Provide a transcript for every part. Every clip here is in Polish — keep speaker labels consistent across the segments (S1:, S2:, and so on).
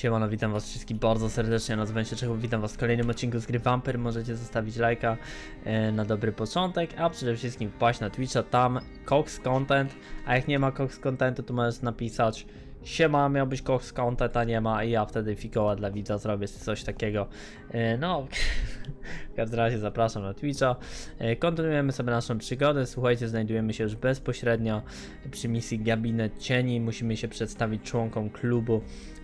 S1: Siemano, witam was wszystkich bardzo serdecznie, nazywam się Czechów, witam was w kolejnym odcinku z gry Vampir, możecie zostawić lajka e, na dobry początek, a przede wszystkim wpaść na Twitcha, tam Cox Content, a jak nie ma Cox Contentu, to możesz napisać Siema, miał być Cox Content, a nie ma i ja wtedy fikoła dla widza zrobię coś takiego. E, no, w każdym razie zapraszam na Twitcha. E, kontynuujemy sobie naszą przygodę, słuchajcie, znajdujemy się już bezpośrednio przy misji Gabinet Cieni, musimy się przedstawić członkom klubu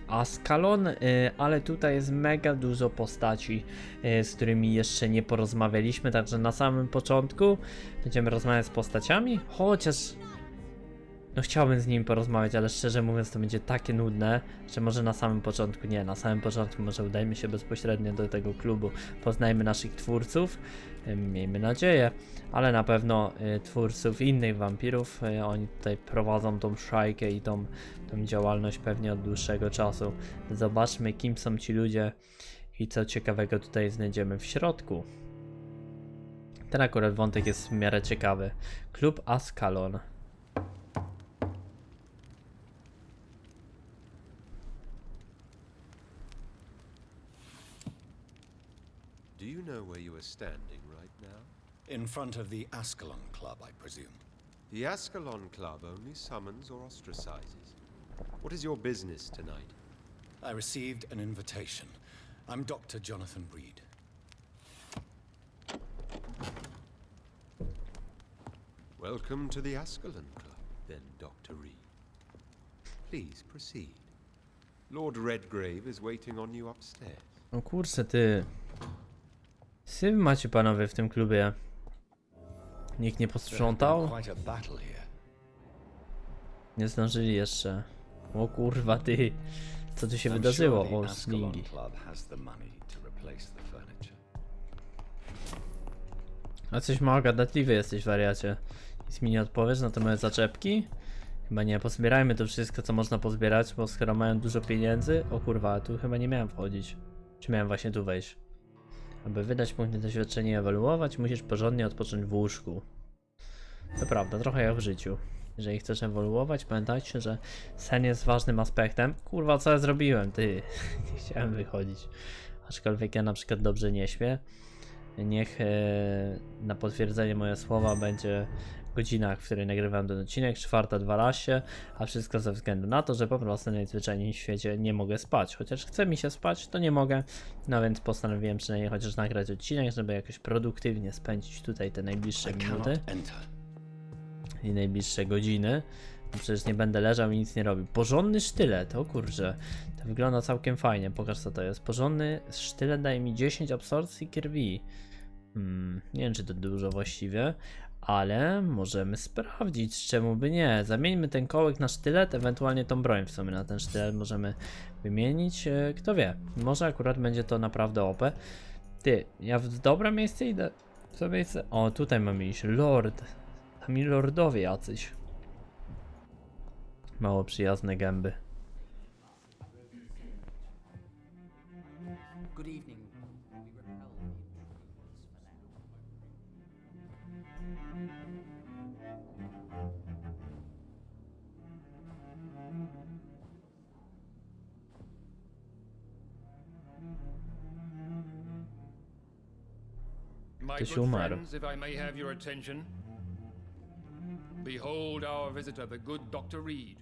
S1: Askalon, y, ale tutaj jest mega dużo postaci, y, z którymi jeszcze nie porozmawialiśmy, także na samym początku będziemy rozmawiać z postaciami, chociaż no chciałbym z nimi porozmawiać, ale szczerze mówiąc to będzie takie nudne, że może na samym początku nie, na samym początku może udajmy się bezpośrednio do tego klubu, poznajmy naszych twórców, y, miejmy nadzieję, ale na pewno y, twórców innych wampirów, y, oni tutaj prowadzą tą szajkę i tą, tą działalność pewnie od dłuższego czasu. Zobaczmy kim są ci ludzie i co ciekawego tutaj znajdziemy w środku. Ten akurat wątek jest w miarę ciekawy. Klub Askalon.
S2: Do you know where you are standing right now?
S3: In front of the Ascalon Club, I presume.
S2: The Ascalon Club only summons or ostracizes. What is your business tonight?
S3: I received an invitation. I'm Dr. Jonathan Reed.
S2: Welcome to the Ascalon Club, then, Dr. Reed. Please proceed. Lord Redgrave is waiting on you upstairs.
S1: O kurczę ty. Syf macie panowie w tym klubie. Nikt nie posprzątał? Nie zdążyli jeszcze. O kurwa ty. Co tu się wydarzyło? O slingi. A coś mało gadatliwy jesteś wariacie. Nic mi nie odpowiesz na te moje zaczepki? Chyba nie, pozbierajmy to wszystko co można pozbierać, bo skoro mają dużo pieniędzy... O kurwa, tu chyba nie miałem wchodzić. Czy miałem właśnie tu wejść? Aby wydać punkty doświadczenia i ewoluować, musisz porządnie odpocząć w łóżku. To prawda, trochę jak w życiu. Jeżeli chcesz ewoluować, pamiętajcie, że sen jest ważnym aspektem. Kurwa, co ja zrobiłem? Ty, nie chciałem wychodzić. Aczkolwiek ja na przykład dobrze nie śpię. Niech e, na potwierdzenie moje słowa będzie godzina, w której nagrywam ten odcinek, 4.12, a wszystko ze względu na to, że po prostu najzwyczajniej w świecie nie mogę spać. Chociaż chce mi się spać, to nie mogę. No więc postanowiłem przynajmniej chociaż nagrać odcinek, żeby jakoś produktywnie spędzić tutaj te najbliższe minuty i najbliższe godziny. No Przecież nie będę leżał i nic nie robił. Porządny sztylet, o kurczę. To wygląda całkiem fajnie. Pokaż co to jest. Porządny sztylet daje mi 10 absorpcji krwi. Hmm, nie wiem czy to dużo właściwie, ale możemy sprawdzić, czemu by nie. Zamieńmy ten kołek na sztylet, ewentualnie tą broń w sumie na ten sztylet możemy wymienić. E, Kto wie, może akurat będzie to naprawdę OP. Ty, ja w dobre miejsce idę. W co miejsce? O, tutaj mamy iść. Lord. Tam i lordowie jacyś. Mało przyjazne gęby.
S4: Good evening.
S5: My
S1: Ktoś
S5: good friends, if I may have your attention. Behold our visitor, the good Dr. Reed.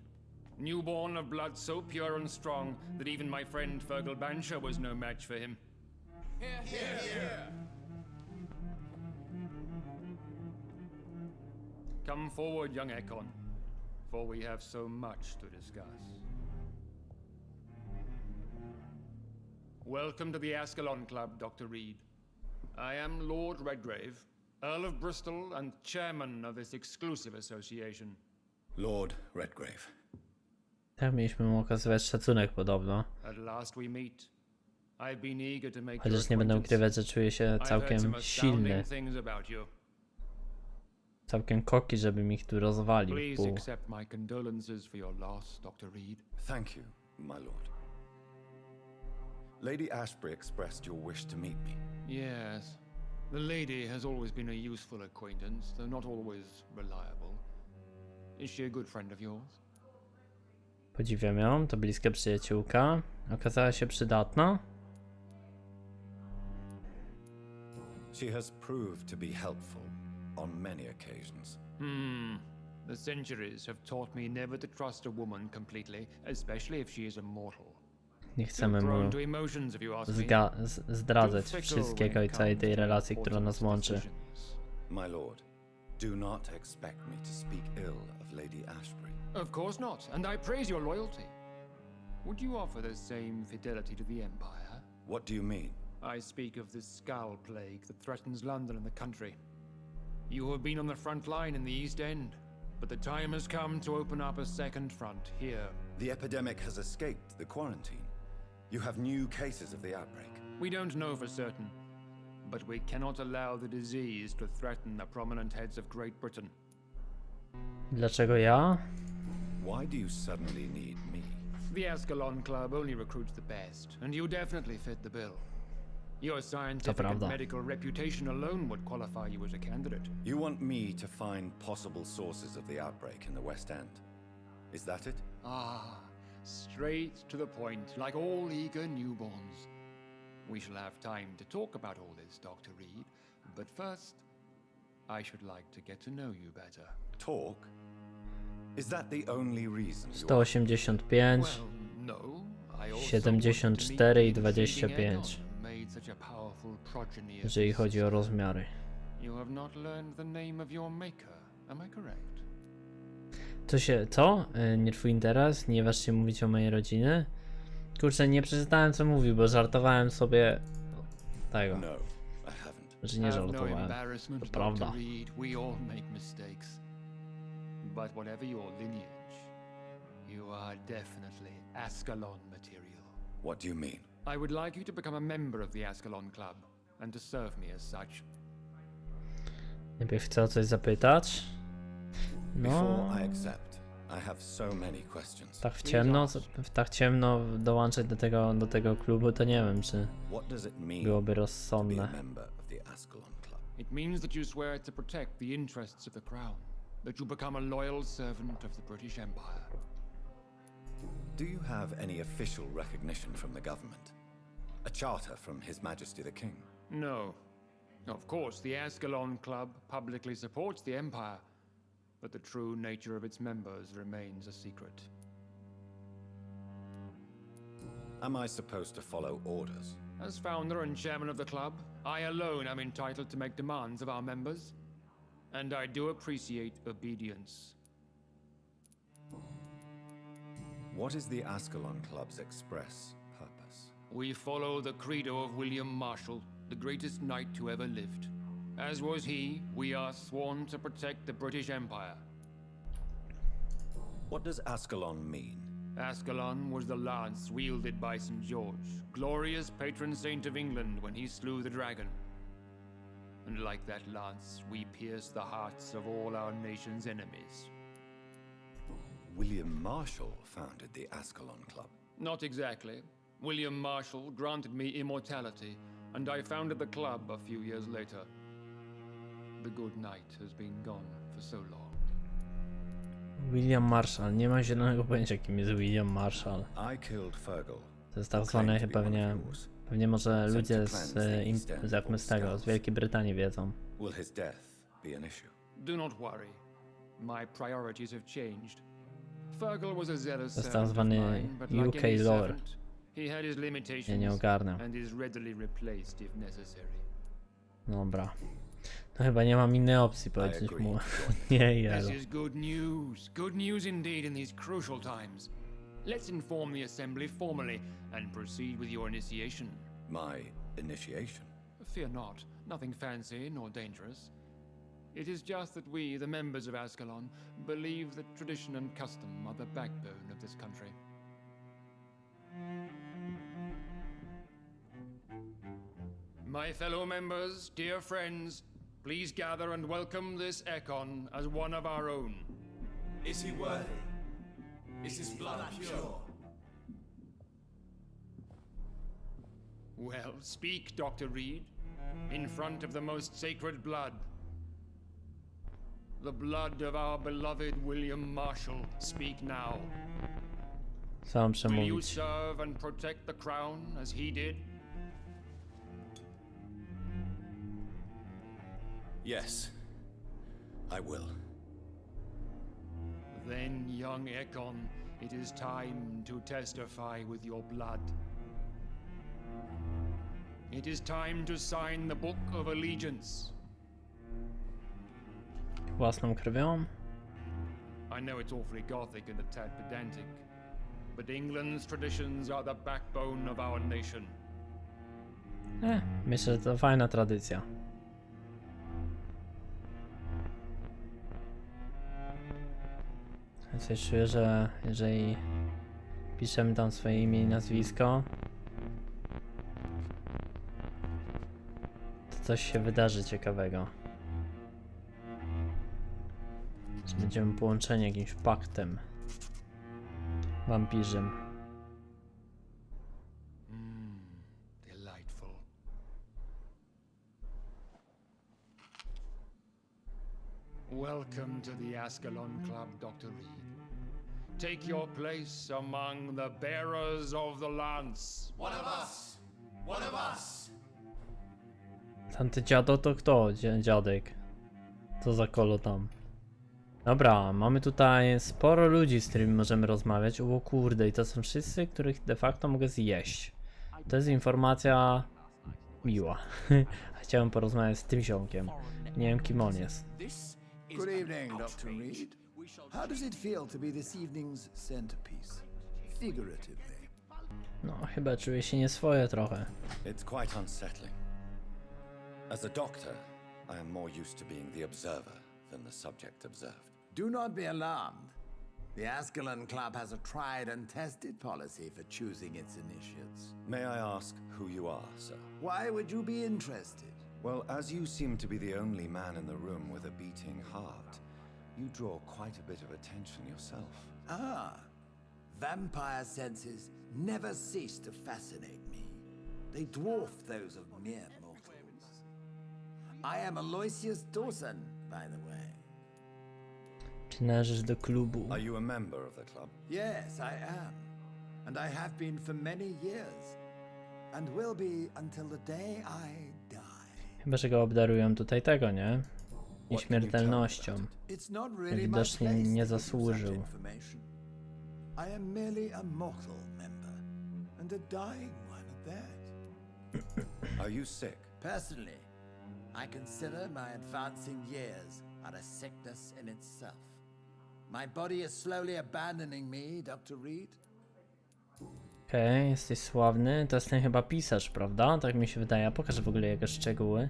S5: Newborn of blood so pure and strong that even my friend Fergal Bansha was no match for him. Here, here, here. Come forward, young Ekon, for we have so much to discuss. Welcome to the Ascalon Club, Dr. Reed. I am Lord Redgrave, Earl of Bristol and chairman of this exclusive association.
S3: Lord Redgrave.
S1: Tak mieliśmy mu okazywać szacunek podobno.
S5: At last we meet. I've been eager to make
S1: Chociaż nie będę ukrywać, że czuję się całkiem silny. Całkiem koki, żebym ich tu rozwalił
S5: Please accept my condolences for your loss, Dr. Reed.
S3: Thank you, my lord. Lady Ashbury expressed your wish to meet me.
S5: Yes. The lady has always been a useful acquaintance, though not always reliable. Is she a good friend of yours?
S1: Podziwiam ją, to bliska przyjaciółka. Okazała się przydatna.
S3: She has proved to be helpful on many occasions.
S5: Hmm. The centuries have taught me never to trust a woman completely, especially if she is a mortal.
S1: Nie chcemy mu
S5: prone to emotions, if you ask me.
S1: zga- zdradzać wszystkiego i całej tej relacji, która nas łączy.
S3: My lord, do not expect me to speak ill of Lady Ashbury.
S5: Of course not, and I praise your loyalty. Would you offer the same fidelity to the Empire?
S3: What do you mean?
S5: I speak of the Skull Plague that threatens London and the country. You have been on the front line in the East End, but the time has come to open up a second front here.
S3: The epidemic has escaped the quarantine. You have new cases of the outbreak.
S5: We don't know for certain, but we cannot allow the disease to threaten the prominent heads of Great Britain.
S1: Dlaczego ja?
S3: Why do you suddenly need me?
S5: The Ascalon Club only recruits the best, and you definitely fit the bill. Your scientific and medical reputation alone would qualify you as a candidate.
S3: You want me to find possible sources of the outbreak in the West End. Is that it?
S5: Ah, straight to the point, like all eager newborns. We shall have time to talk about all this, Dr. Reed, but first, I should like to get to know you better.
S3: Talk? Is that the only reason you are
S1: 185,
S5: Well, no. I also
S1: 74 i
S5: want to meet the intriguing
S1: 25.
S5: Egon, who made such a powerful progeny of
S1: jeżeli chodzi o rozmiary.
S5: You have not learned the name of your maker, am I correct?
S1: To się, co? Y, Nie twój interes? Nie waż się mówić o mojej rodziny? Kurczę, nie przeczytałem co mówił, bo żartowałem sobie tego,
S3: No, I haven't.
S1: że nie
S5: no
S1: żartowałem. To prawda.
S5: But whatever your lineage, you are definitely Ascalon material.
S3: What do you mean?
S5: I would like you to become a member of the Ascalon Club and to serve me as such.
S1: Najpierw chcę o coś zapytać.
S3: Questions.
S1: tak w ciemno, w tak ciemno dołączyć do tego, do tego klubu, to nie wiem, czy
S3: What does it mean
S1: byłoby
S3: to a
S1: rozsądne.
S3: of the Club?
S5: It means that you swear to protect the interests of the Crown, that you become a loyal servant of the British Empire.
S3: Do you have any official recognition from the government? A charter from His Majesty the King?
S5: No. Of course, the Ascalon Club publicly supports the Empire, but the true nature of its members remains a secret.
S3: Am I supposed to follow orders?
S5: As founder and chairman of the club, I alone am entitled to make demands of our members, and I do appreciate obedience.
S3: What is the Ascalon Club's express purpose?
S5: We follow the credo of William Marshall, the greatest knight who ever lived. As was he, we are sworn to protect the British Empire.
S3: What does Ascalon mean?
S5: Ascalon was the lance wielded by St. George, glorious patron saint of England when he slew the dragon. And like that lance, we pierce the hearts of all our nation's enemies.
S3: William Marshall founded the Ascalon Club.
S5: Not exactly. William Marshall granted me immortality, and I founded the club a few years later. The good knight has been gone for so long.
S1: William Marshall, nie mam zielonego pojęcia kim jest William Marshall.
S3: I killed Fergal.
S1: To jest tak
S3: one
S1: pewnie, pewnie może ludzie z, im, z, z tego, z. Wielkiej Brytanii wiedzą.
S3: Will his death be an issue?
S5: Do not worry. My priorities have changed. Fergal was a zealous
S1: tak
S5: servant of
S1: zwany
S5: mine, but like
S1: UK
S5: any servant, he had his limitations
S1: Ja nie ogarnę.
S5: and is readily replaced if necessary.
S1: Dobra. No chyba nie mam innej opcji powiedzieć
S3: agree
S1: mu.
S3: to
S1: nie, jelo.
S5: This is good news. Good news indeed in these crucial times. Let's inform the Assembly formally and proceed with your initiation.
S3: My initiation?
S5: Fear not, nothing fancy nor dangerous. It is just that we, the members of Ascalon, believe that tradition and custom are the backbone of this country. My fellow members, dear friends, please gather and welcome this Ekon as one of our own.
S6: Is he worthy? Is his blood pure?
S5: Well, speak, Dr. Reed, in front of the most sacred blood. The blood of our beloved William Marshall. Speak now.
S1: Co mam
S5: Will you serve and protect the crown as he did?
S3: Yes, I will.
S5: Then, young Ekon, it is time to testify with your blood. It is time to sign the Book of Allegiance.
S1: Własną krwią?
S5: I know it's awfully gothic and a tad pedantic, but England's traditions are the backbone of our nation.
S1: Eh, myślę, że to fajna tradycja. Coś czuję, że jeżeli piszemy tam swoje imię i nazwisko, to coś się wydarzy ciekawego. Że będziemy połączeni jakimś paktem wampirzym.
S5: Welcome to the Ascalon Club, Dr. Reed. Take your place among the bearers of the lance.
S6: One of us! One of us!
S1: Tamty dziado to kto? Dziadek. Co za kolo tam? Dobra, mamy tutaj sporo ludzi, z którymi możemy rozmawiać. O kurde, i to są wszyscy, których de facto mogę zjeść. To jest informacja miła. Chciałem porozmawiać z tym ziomkiem. Nie wiem kim on jest.
S6: This is
S7: Good evening, Dr. Reed. How does it feel to be this evening's centerpiece? Figuratively.
S1: No, chyba czuję się nieswoje trochę.
S3: It's quite unsettling. As a doctor, I am more used to being the observer than the subject observed.
S7: Do not be alarmed. The Ascalon Club has a tried and tested policy for choosing its initiates.
S3: May I ask who you are, sir?
S7: Why would you be interested?
S3: Well, as you seem to be the only man in the room with a beating heart, you draw quite a bit of attention yourself.
S7: Ah, vampire senses never cease to fascinate me. They dwarf those of mere mortals. I am Aloysius Dawson, by the way.
S1: Czy należysz do klubu?
S3: Are you a member of the club?
S7: Yes, I am. And I have been for many years. And will be until the day I die.
S1: Chyba, że go obdarują tutaj tego, nie? Nieśmiertelnością. Widocznie nie zasłużył.
S7: such information. I am merely a mortal member, and a dying one at that.
S3: Are you sick?
S7: Personally, I consider my advancing years are a sickness in itself. My body is slowly abandoning me, Dr. Reed.
S1: Okej, jesteś sławny. To jest ten chyba pisarz, prawda? Tak mi się wydaje. Pokażę w ogóle jego szczegóły.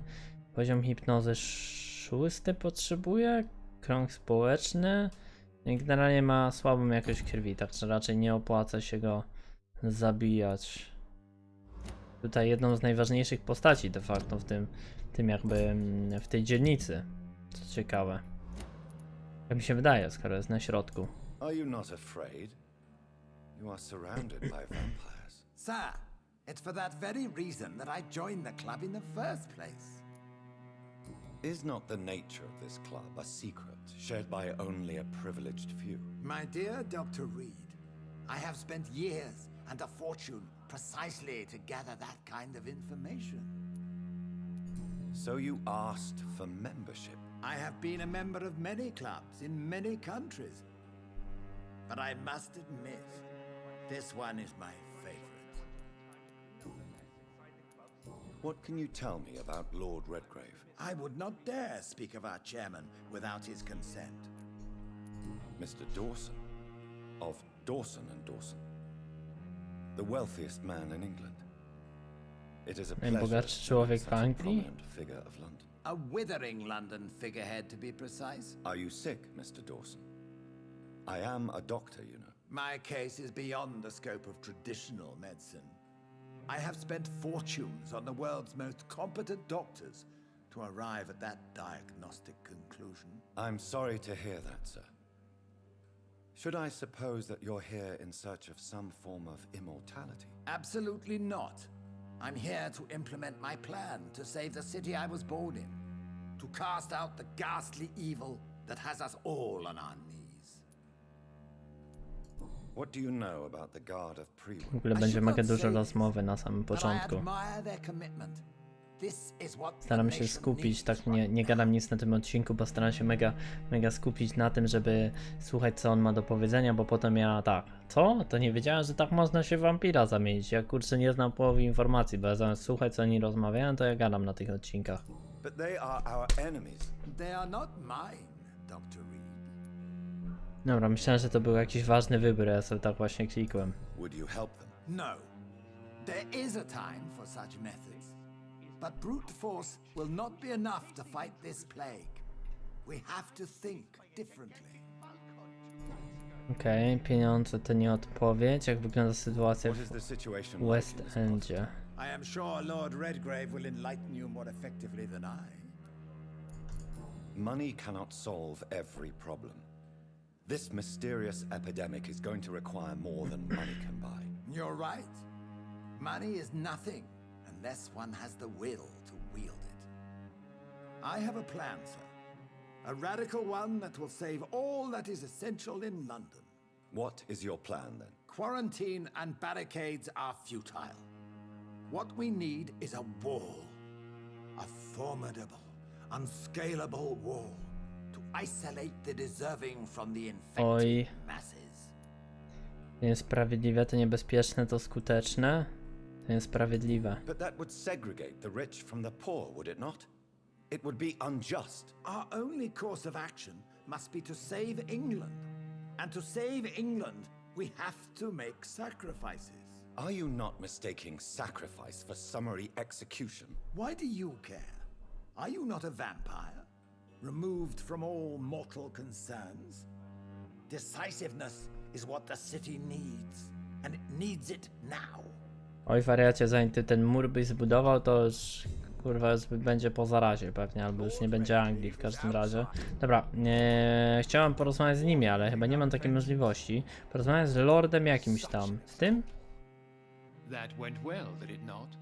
S1: Poziom hipnozy szósty potrzebuje. Krąg społeczny. I Generalnie ma słabą jakość krwi, także raczej nie opłaca się go zabijać. Tutaj jedną z najważniejszych postaci de facto w tym, tym jakby mm, w tej dzielnicy. Co ciekawe. Jak mi się wydaje, skoro jest na środku.
S3: Are you not afraid? You are surrounded by vampires.
S7: Sir, it's for that very reason that I joined the club in the first place.
S3: Is not the nature of this club a secret shared by only a privileged few?
S7: My dear Dr. Reed, I have spent years and a fortune precisely to gather that kind of information.
S3: So you asked for membership.
S7: I have been a member of many clubs in many countries. But I must admit, this one is my favorite.
S3: What can you tell me about Lord Redgrave?
S7: I would not dare speak of our chairman without his consent.
S3: Mr. Dawson? Of Dawson and Dawson. The wealthiest man in England. It is a pleasure
S1: Najbogatszy
S3: to
S1: człowiek w
S3: a
S1: Anglii?
S3: prominent figure of London.
S7: A withering London figurehead, to be precise.
S3: Are you sick, Mr. Dawson? I am a doctor, you know.
S7: My case is beyond the scope of traditional medicine. I have spent fortunes on the world's most competent doctors to arrive at that diagnostic conclusion.
S3: I'm sorry to hear that, sir. Should I suppose that you're here in search of some form of immortality?
S7: Absolutely not. I'm here to implement my plan to save the city I was born in, to cast out the ghastly evil that has us all on our
S1: W ogóle będzie mega dużo rozmowy na samym początku.
S7: admire their commitment. This is what the
S1: Staram się skupić, tak nie, nie gadam nic na tym odcinku, bo staram się mega, mega skupić na tym, żeby słuchać co on ma do powiedzenia, bo potem ja tak, co? To nie wiedziałem, że tak można się w wampira zamienić. Ja kurczę nie znam połowy informacji, bo ja zamiast słuchać co oni rozmawiają, to ja gadam na tych odcinkach.
S3: But they are our enemies.
S7: They are not mine, Dr. Reed.
S1: Dobra, myślałem, że to był jakiś ważny wybór, ja sobie tak właśnie klikłem.
S3: Would you help them?
S7: No. There is a time for such methods. But brute force will not be enough to fight this plague. We have to think differently.
S1: Okej, pieniądze to nie odpowiedź. Jak wygląda sytuacja w West? Endzie?
S7: I am sure Lord Redgrave will enlighten you more effectively than I.
S3: Money cannot solve every problem. This mysterious epidemic is going to require more than money can buy.
S7: You're right. Money is nothing unless one has the will to wield it. I have a plan, sir. A radical one that will save all that is essential in London.
S3: What is your plan then?
S7: Quarantine and barricades are futile. What we need is a wall. A formidable, unscalable wall isolate the deserving from the infected
S1: Oj.
S7: masses.
S1: Niesprawiedliwe to niebezpieczne to skuteczne? To niesprawiedliwe.
S3: But that would segregate the rich from the poor, would it not? It would be unjust.
S7: Our only course of action must be to save England. And to save England, we have to make sacrifices.
S3: Are you not mistaking sacrifice for summary execution?
S7: Why do you care? Are you not a vampire? Removed from all mortal concerns? Decisiveness is what the city needs, and it needs it now.
S1: Oj, wariacie, zanim ty ten mur byś zbudował, to już kurwa już będzie po zarazie pewnie, albo już nie będzie Anglii w każdym razie. Dobra, chciałem porozmawiać z nimi, ale chyba nie mam takiej możliwości. Porozmawiać z Lordem jakimś tam. Z tym?
S5: That went well, did it not?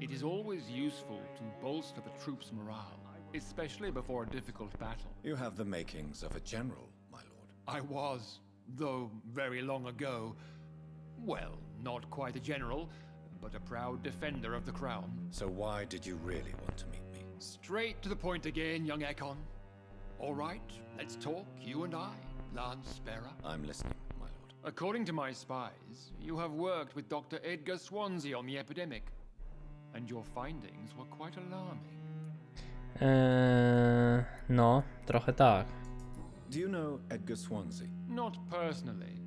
S5: It is always useful to bolster the troops' morale, especially before a difficult battle.
S3: You have the makings of a general, my lord.
S5: I was, though very long ago, well, not quite a general, but a proud defender of the crown.
S3: So why did you really want to meet me?
S5: Straight to the point again, young Ekon. All right, let's talk, you and I, Lance Sparrow.
S3: I'm listening, my lord.
S5: According to my spies, you have worked with Dr. Edgar Swansea on the epidemic, and your findings were quite alarming.
S1: Eee, no, trochę tak.
S3: Do you know Edgar Swansea?
S5: Not personally,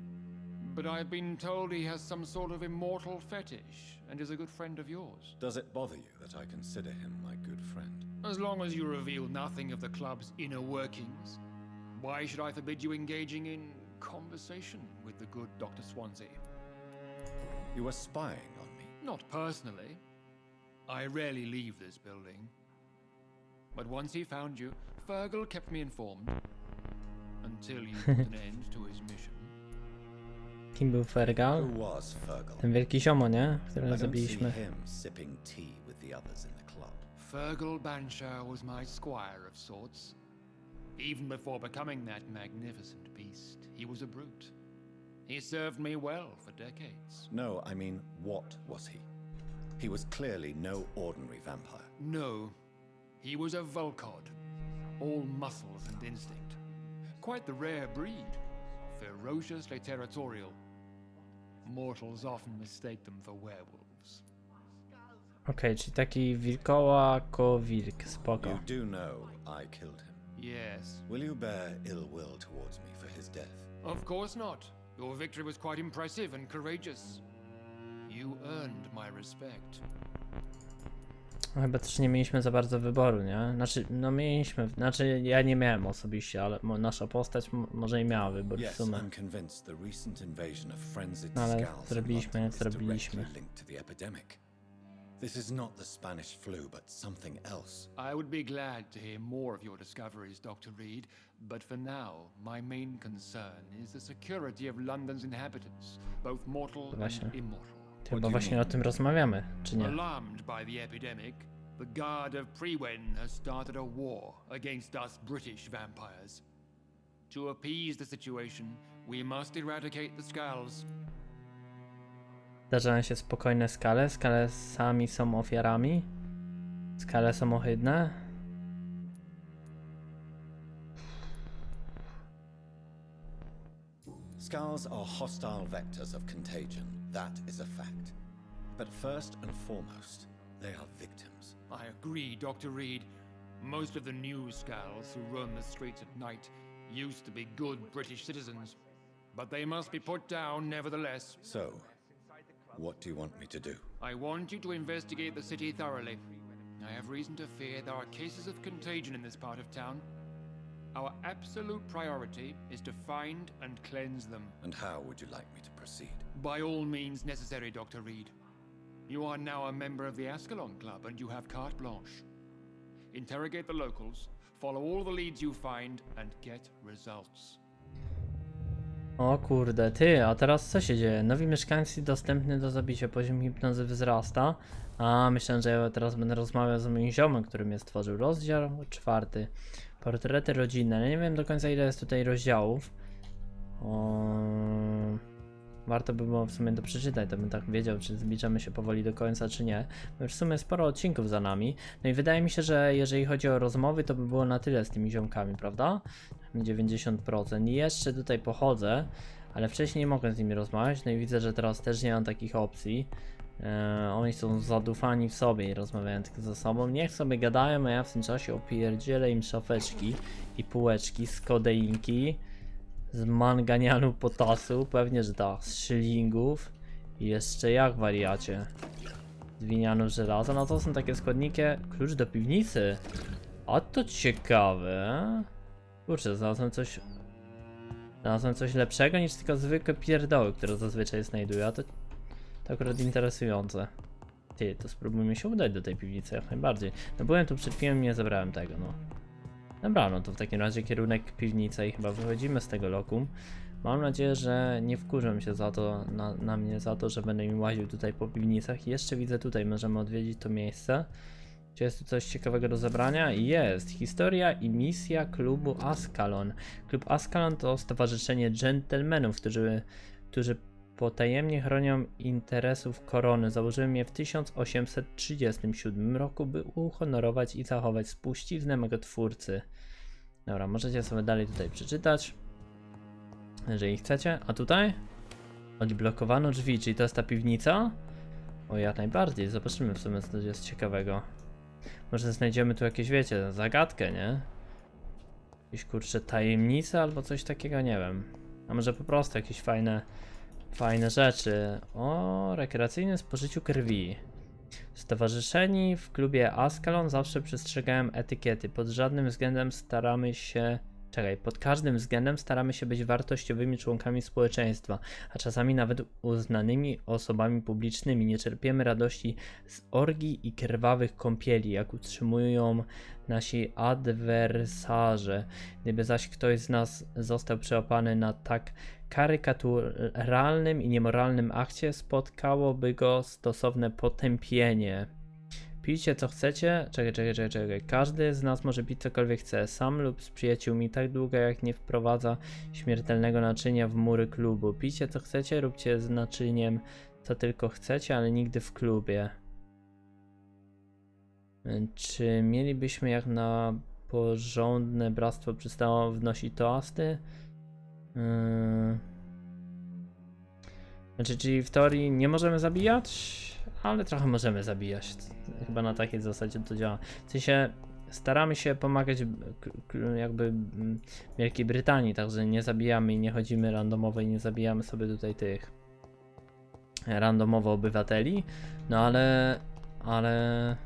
S5: but I've been told he has some sort of immortal fetish and is a good friend of yours.
S3: Does it bother you that I consider him my good friend?
S5: As long as you reveal nothing of the club's inner workings, why should I forbid you engaging in conversation with the good Dr. Swansea?
S3: You are spying on me.
S5: Not personally. I rarely leave this building. But once he found you, Fergal kept me informed. Until you put an end to his mission.
S1: Kim był Fergal?
S3: Who was Fergal?
S1: Ten wielki ziomo, nie?
S3: I
S1: Którego
S3: don't see
S1: zabiliśmy.
S3: him sipping tea with the others in the club.
S5: Fergal Banshaw was my squire of sorts. Even before becoming that magnificent beast, he was a brute. He served me well for decades.
S3: No, I mean, what was he? He was clearly no ordinary vampire.
S5: No, he was a Volcod, all muscles and instinct. Quite the rare breed, ferociously territorial. Mortals often mistake them for werewolves.
S1: Okej, czyli taki wilkołako wilk, spoko.
S3: You do know I killed him.
S5: Yes,
S3: Will you bear ill will towards me for his death?
S5: of course not. Your victory was quite impressive and courageous. You earned my respect.
S1: No, Chyba też nie mieliśmy za bardzo wyboru, nie? Znaczy, no mieliśmy, znaczy ja nie miałem osobiście, ale mo- nasza postać m- może i miała wybór w
S3: Yes,
S1: sumie.
S3: I'm convinced the recent invasion of frenzied
S1: No, ale
S3: in
S1: zrobiliśmy,
S3: London
S1: zrobiliśmy.
S3: directly linked to the epidemic. This is not the Spanish flu, but something else.
S5: I would be glad to hear more of your discoveries, Dr. Reed, but for now, my main concern is the security of London's inhabitants, both mortal
S1: Właśnie.
S5: and immortal.
S1: Chyba właśnie o tym rozmawiamy, czy nie?
S5: Alarmed by the epidemic, the Guard of Prewen has started a war against us British vampires. To appease the situation, We must eradicate the Skulls.
S1: Zdarzają się spokojne skale. Skale sami są ofiarami. Skale są ohydne.
S3: Skulls are hostile vectors of contagion. That is a fact. But first and foremost, they are victims.
S5: I agree, Dr. Reed. Most of the new Skulls who roam the streets at night used to be good British citizens. But they must be put down nevertheless.
S3: So, what do you want me to do?
S5: I want you to investigate the city thoroughly. I have reason to fear there are cases of contagion in this part of town. Our absolute priority is to find and cleanse them.
S3: And how would you like me to proceed?
S5: By all means necessary, Dr. Reed. You are now a member of the Ascalon Club and you have carte blanche. Interrogate the locals, follow all the leads you find, and get results.
S1: O kurde, ty, a teraz co się dzieje? Nowi mieszkańcy dostępny do zabicia, poziom hipnozy wzrasta. A, myślałem, że ja teraz będę rozmawiał z moim ziomem, który mnie stworzył. Rozdział czwarty. Portrety rodzinne. Ja nie wiem do końca ile jest tutaj rozdziałów. Warto by było w sumie to przeczytać, to bym tak wiedział, czy zbliżamy się powoli do końca, czy nie. Bo w sumie sporo odcinków za nami. No i wydaje mi się, że jeżeli chodzi o rozmowy, to by było na tyle z tymi ziomkami, prawda? 90%. I jeszcze tutaj pochodzę, ale wcześniej nie mogłem z nimi rozmawiać. No i widzę, że teraz też nie mam takich opcji. Eee, oni są zadufani w sobie i rozmawiają tylko ze sobą. Niech sobie gadają, a ja w tym czasie opierdzielę im szafeczki i półeczki z kodeinki, z manganianu potasu, pewnie, że tak, z szylingów i jeszcze jak wariacie. Z winianu żelaza, no to są takie składniki. Klucz do piwnicy. A to ciekawe. Kurczę, znalazłem coś. Znalazłem coś lepszego niż tylko zwykłe pierdoły, które zazwyczaj znajduję, a to, to akurat interesujące. Ty, to spróbujmy się udać do tej piwnicy jak najbardziej. No byłem tu przed chwilą nie zabrałem tego, no. Dobra, no to w takim razie kierunek piwnica i chyba wychodzimy z tego lokum. Mam nadzieję, że nie wkurzą się za to, na, na mnie za to, że będę mi łaził tutaj po piwnicach. Jeszcze widzę tutaj, możemy odwiedzić to miejsce. Czy jest tu coś ciekawego do zebrania? Jest. Historia i misja klubu Ascalon. Klub Ascalon to stowarzyszenie dżentelmenów, którzy, którzy potajemnie chronią interesów korony. Założyłem je w 1837 roku, by uhonorować i zachować spuściznę mego twórcy. Dobra, możecie sobie dalej tutaj przeczytać, jeżeli chcecie. A tutaj? Odblokowano drzwi, czyli to jest ta piwnica? O, jak najbardziej. Zobaczymy w sumie, co jest ciekawego. Może znajdziemy tu jakieś, wiecie, zagadkę, nie? Jakieś kurcze tajemnice albo coś takiego, nie wiem. A może po prostu jakieś fajne, fajne rzeczy. O, rekreacyjnym spożyciu krwi. Stowarzyszeni w klubie Ascalon zawsze przestrzegają etykiety. Pod żadnym względem staramy się. Czekaj, pod każdym względem staramy się być wartościowymi członkami społeczeństwa, a czasami nawet uznanymi osobami publicznymi. Nie czerpiemy radości z orgii i krwawych kąpieli, jak utrzymują nasi adwersarze. Gdyby zaś ktoś z nas został przełapany na tak karykaturalnym i niemoralnym akcie, spotkałoby go stosowne potępienie. Pijcie co chcecie. Czekaj, czekaj, czekaj, czekaj. Każdy z nas może pić cokolwiek chce, sam lub z przyjaciółmi, tak długo jak nie wprowadza śmiertelnego naczynia w mury klubu. Pijcie co chcecie, róbcie z naczyniem co tylko chcecie, ale nigdy w klubie. Czy mielibyśmy jak na porządne bractwo przystało wnosić toasty? Yy... Znaczy, czyli w teorii nie możemy zabijać, ale trochę możemy zabijać. Chyba na takiej zasadzie to działa. W sensie staramy się pomagać jakby Wielkiej Brytanii, także nie zabijamy i nie chodzimy randomowo i nie zabijamy sobie tutaj tych randomowo obywateli. No ale, ale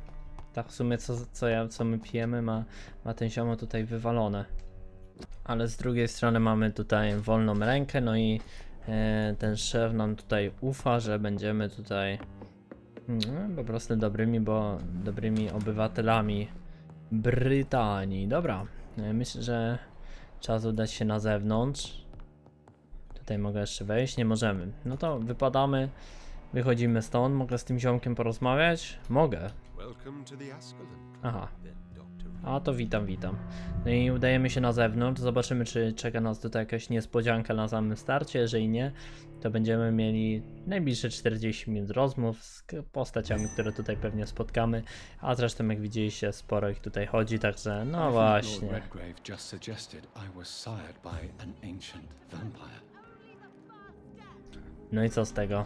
S1: tak w sumie co, co, ja, co my pijemy ma, ma ten ziomo tutaj wywalone. Ale z drugiej strony mamy tutaj wolną rękę, no i ten szef nam tutaj ufa, że będziemy tutaj no, po prostu dobrymi, bo dobrymi obywatelami Brytanii. Dobra, e, myślę, że czas udać się na zewnątrz. Tutaj mogę jeszcze wejść, nie możemy. No to wypadamy, wychodzimy stąd. Mogę z tym ziomkiem porozmawiać? Mogę. Aha. A to witam, witam. No i udajemy się na zewnątrz, zobaczymy czy czeka nas tutaj jakaś niespodzianka na samym starcie, jeżeli nie, to będziemy mieli najbliższe 40 minut rozmów z postaciami, które tutaj pewnie spotkamy, a zresztą jak widzieliście sporo ich tutaj chodzi, także no właśnie. No i co z tego?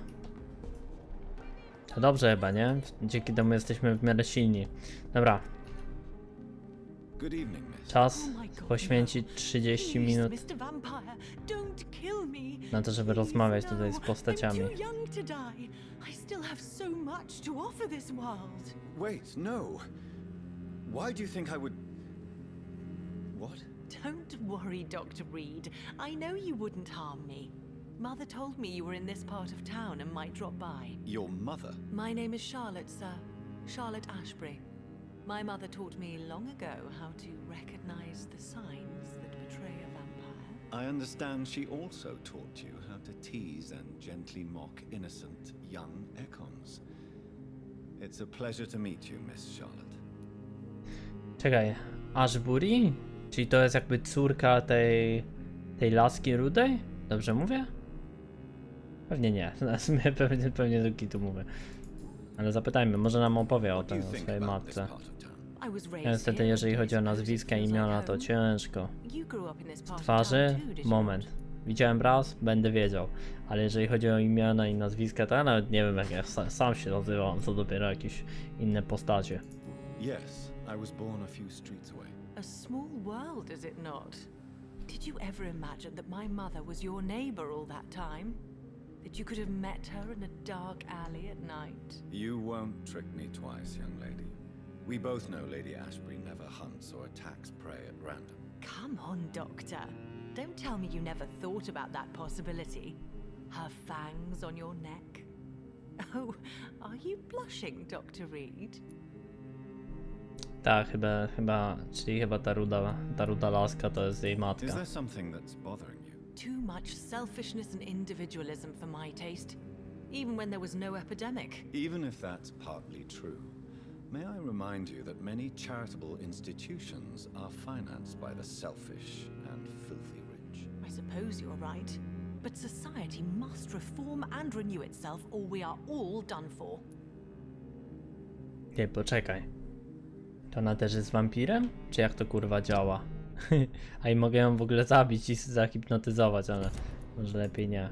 S1: To dobrze chyba, nie? Dzięki temu jesteśmy w miarę silni. Dobra. Czas
S8: Oh my God,
S1: poświęcić 30 minut
S8: Mr. Vampire, don't kill me.
S1: na to, żeby rozmawiać tutaj z postaciami.
S8: I'm too young to die. I still have so much to offer this world.
S3: Wait, no. Why do you think I would. What?
S8: Don't worry, Dr. Reed. I know you wouldn't harm me. Mother told me you were in this part of town and might drop by.
S3: Your mother?
S8: My name is Charlotte, sir. Charlotte Ashbury. My mother taught me long ago how to recognize the signs that betray a vampire.
S3: I understand she also taught you how to tease and gently mock innocent young Ekons. It's a pleasure to meet you, Miss Charlotte.
S1: Czekaj, Ashbury? Czyli to jest jakby córka tej, tej laski rudej? Dobrze mówię? Pewnie nie, pewnie, pewnie do kitu mówię. Ale zapytajmy, może nam opowie o tym, o swojej matce. Niestety, jeżeli chodzi o
S8: I
S1: nazwiska,
S8: like
S1: imiona, to ciężko.
S8: You grew up in this part of
S1: Twarzy? Moment. Widziałem raz, będę wiedział. Ale jeżeli chodzi o imiona i nazwiska, to ja nawet nie wiem jak ja sa- sam się nazywam, co dopiero jakieś inne postacie.
S3: Yes, I was born a few streets away.
S8: A small world, is it not? Did you ever imagine that my mother was your neighbor all that time? That you could have met her in a dark alley at night?
S3: You won't trick me twice, young lady. We both know Lady Ashbury never hunts or attacks prey at random.
S8: Come on, Doctor. Don't tell me you never thought about that possibility. Her fangs on your neck. Oh, are you blushing, Dr. Reed?
S1: Tak, chyba, chyba, czyli chyba ta ruda, ta ruda laska to jest jej
S3: Is there something that's bothering you?
S8: Too much selfishness and individualism for my taste, even when there was no epidemic.
S3: Even if that's partly true, may I remind you that many charitable institutions are financed by the selfish and filthy rich?
S8: I suppose you're right. But society must reform and renew itself, or we are all done for.
S1: Nie, poczekaj. To ona też jest wampirem? Czy jak to kurwa działa? A i mogę ją w ogóle zabić i zahipnotyzować, ale może lepiej nie.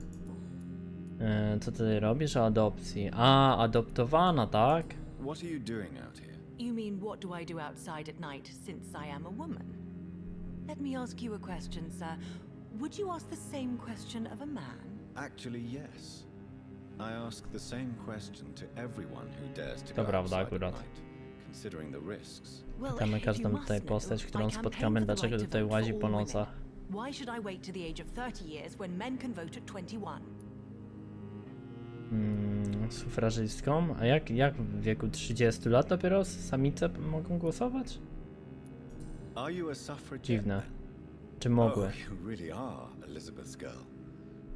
S1: E, co ty robisz o adopcji? A, adoptowana, tak?
S3: What are you doing out here?
S8: You mean, what do I do outside at night since I am a woman? Let me ask you a question, sir. Would you ask the same question of a man?
S3: Actually, yes. I ask the same question to everyone who dares to
S1: To
S3: go outside
S1: akurat.
S3: at night, considering the risks.
S8: Well,
S1: Pytamy każdą
S8: you
S1: tutaj
S8: must
S1: postać, którą
S8: I campaign
S1: spotkamy, dlaczego
S8: to
S1: tutaj łazi po nocach.
S8: Why should I wait to the age of 30 years when men can vote at 21?
S1: Mm, sufrażystką? A jak, jak w wieku 30 lat dopiero samice mogą głosować? Dziwne. Czy mogły?
S3: Oh, you really are Elizabeth's girl.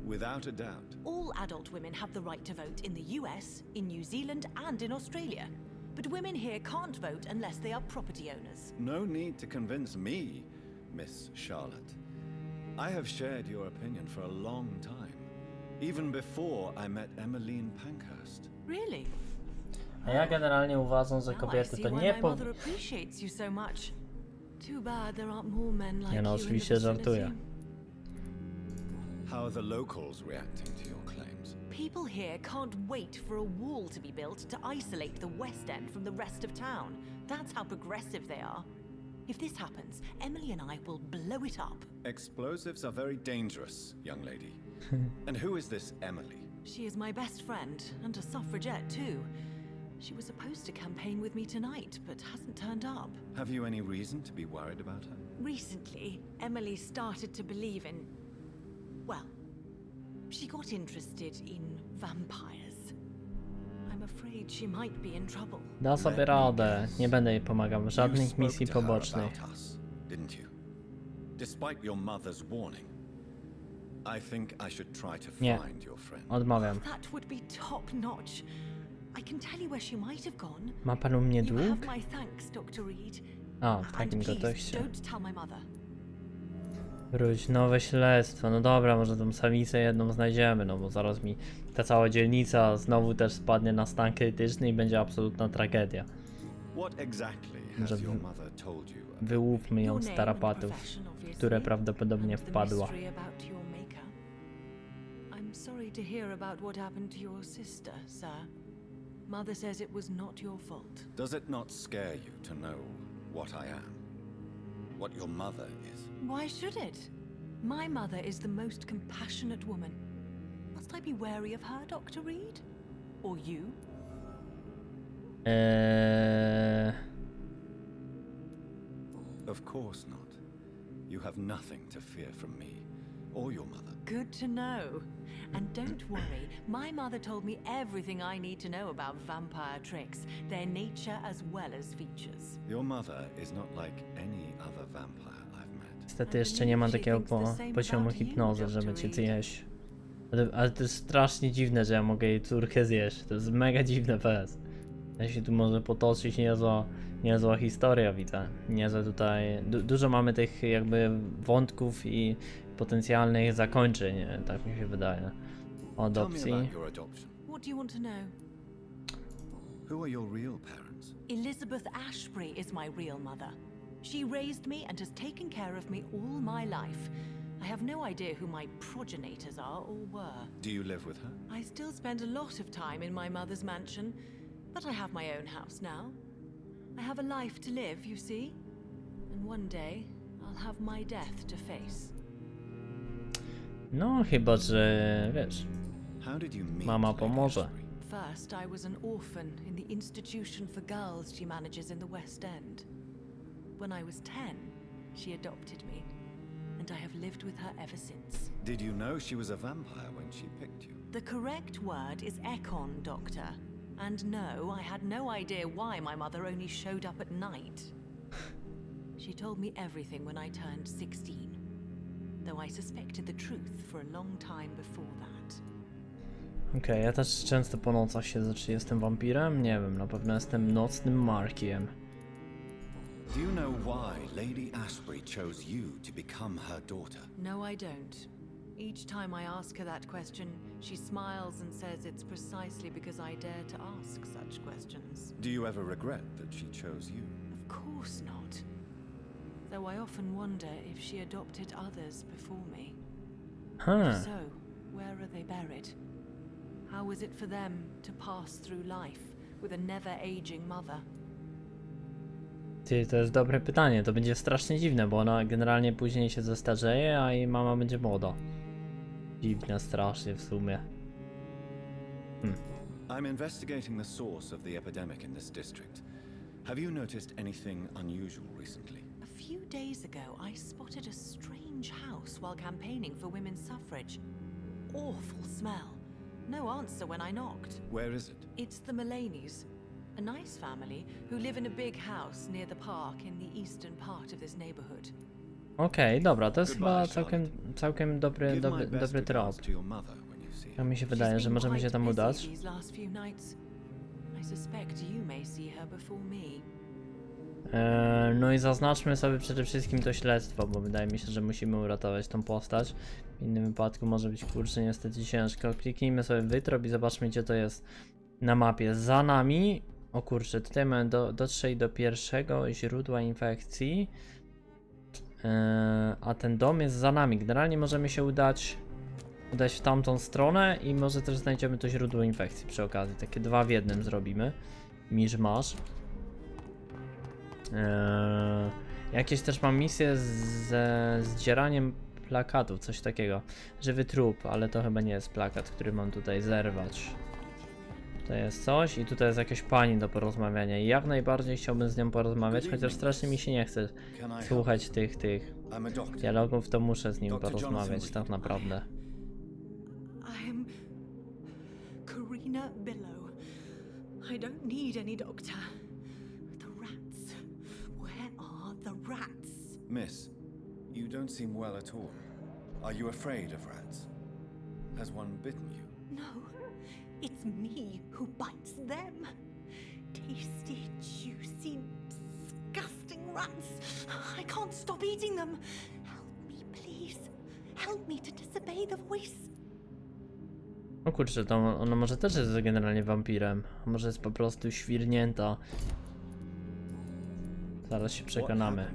S3: Without a doubt.
S8: All adult women have the right to vote in the US, in New Zealand, and in Australia. But women here can't vote unless they are property owners.
S3: No need to convince me, Miss Charlotte. I have shared your opinion for a long time, even before I met Emmeline Pankhurst.
S8: Really?
S1: A ja generalnie uważam, że
S8: I
S1: kobiety
S8: see
S1: to
S8: why
S1: nie
S8: my
S1: po...
S8: mother you so much. Too bad there aren't more men like
S1: Nie no,
S8: you
S1: oczywiście żartuję.
S3: How are the locals reacting to your claims?
S8: People here can't wait for a wall to be built to isolate the West End from the rest of town. That's how progressive they are. If this happens, Emily and I will blow it up.
S3: Explosives are very dangerous, young lady. and who is this Emily?
S8: She is my best friend, and a suffragette too. She was supposed to campaign with me tonight, but hasn't turned up.
S3: Have you any reason to be worried about her?
S8: Recently, Emily started to believe in. Well, she got interested in vampires.
S1: Da sobie radę. Nie będę jej pomagał żadnych misji pobocznych. Nie. Odmawiam. Ma pan u mnie dług? A, w takim kontekście. Wróć, nowe śledztwo. No dobra, może tą samicę jedną znajdziemy, no bo zaraz mi ta cała dzielnica znowu też spadnie na stan krytyczny i będzie absolutna tragedia. Może Wyłówmy ją z tarapatów, które prawdopodobnie wpadła.
S8: sorry to hear about what happened to your sister, sir. Mother says it was not your fault.
S3: Does it not scare you to know what I am? What your mother is?
S8: Why should it? My mother is the most compassionate woman. Must I be wary of her, Dr. Reed? Or you?
S1: Eee,
S3: Of course not. You have nothing to fear from me or your mother.
S8: Good to know. And don't worry, my mother told me everything I need to know about vampire tricks, their nature as well as features.
S3: Your mother is not like any other vampire.
S1: Niestety jeszcze nie ma takiego po, poziomu hipnozy, żeby cię zjeść. Ale, ale to jest strasznie dziwne, że ja mogę jej córkę zjeść. To jest mega dziwne PS. Ja się tu może potoczyć niezła, niezła historia, widzę. Niezłe tutaj... Du dużo mamy tych jakby wątków i potencjalnych zakończeń, tak mi się wydaje.
S3: Me
S1: Adopcji.
S3: Who are your real parents?
S8: Elizabeth Ashbury is my real mother. She raised me and has taken care of me all my life. I have no idea who my progenitors are or were.
S3: Do you live with her?
S8: I still spend a lot of time in my mother's mansion, but I have my own house now. I have a life to live, you see? And one day, I'll have my death to face.
S1: No, chyba, że wiesz.
S3: How did you meet
S1: Mama
S3: Lady
S1: pomoże.
S8: First, I was an orphan in the institution for girls she manages in the West End. When I was 10, she adopted me, and I have lived with her ever since.
S3: Did you know she was a vampire when she picked you?
S8: The correct word is Ekon, Doctor. And no, I had no idea why my mother only showed up at night. She told me everything when I turned 16, though I suspected the truth for a long time before that.
S1: Okej, ja też często po nocach siedzę, czy jestem wampirem? Nie wiem, na pewno jestem nocnym Markiem.
S3: Do you know why Lady Ashbury chose you to become her daughter?
S8: No, I don't. Each time I ask her that question, she smiles and says it's precisely because I dare to ask such questions.
S3: Do you ever regret that she chose you?
S8: Of course not. Though I often wonder if she adopted others before me.
S1: Ha,
S8: So, where are they buried? How is it for them to pass through life with a never aging mother?
S1: Ty, to jest dobre pytanie. To będzie strasznie dziwne, bo ona generalnie później się zestarzeje, a jej mama będzie młoda. Dziwne strasznie w sumie.
S3: I'm investigating the source of the epidemic in this district. Have you noticed anything unusual recently?
S8: A few days ago, I spotted a strange house while campaigning for women's suffrage. Awful smell. No answer when I knocked.
S3: Where is it?
S8: It's the Mullaneys, a nice family who live in a big house near the park in the eastern part of this neighborhood.
S1: Okej, dobra, to jest chyba całkiem, całkiem dobry, dobry, dobry trop. Ja mi się wydaje, że możemy się tam udać. Eee, no i zaznaczmy sobie przede wszystkim to śledztwo, bo wydaje mi się, że musimy uratować tą postać. W innym wypadku może być kurczę niestety ciężko. Kliknijmy sobie wytrop i zobaczmy gdzie to jest na mapie. Za nami, o kurczę, tutaj mamy do, dotrzeć do pierwszego źródła infekcji. Eee, a ten dom jest za nami. Generalnie możemy się udać, udać w tamtą stronę i może też znajdziemy to źródło infekcji przy okazji. Takie dwa w jednym zrobimy. Misz masz. Eee, jakieś też mam misje ze zdzieraniem plakatów, coś takiego. Żywy trup, ale to chyba nie jest plakat, który mam tutaj zerwać. To jest coś i tutaj jest jakaś pani do porozmawiania i jak najbardziej chciałbym z nią porozmawiać, chociaż strasznie mi się nie chce słuchać tych, tych dialogów, to muszę z nim porozmawiać tak naprawdę.
S8: Karina Billow. I don't need any doctor. The rats. Where are the rats?
S3: Miss, you don't seem well at all. Are you afraid of rats? Has one bitten you?
S8: No, it's me who bites them. Tasty, juicy, disgusting rats! I can't stop eating them! Help me, please. Help me to disobey the voice.
S1: O kurczę, to ona może też jest generalnie wampirem. Może jest po prostu świrnięta. Zaraz się
S3: What
S1: przekonamy.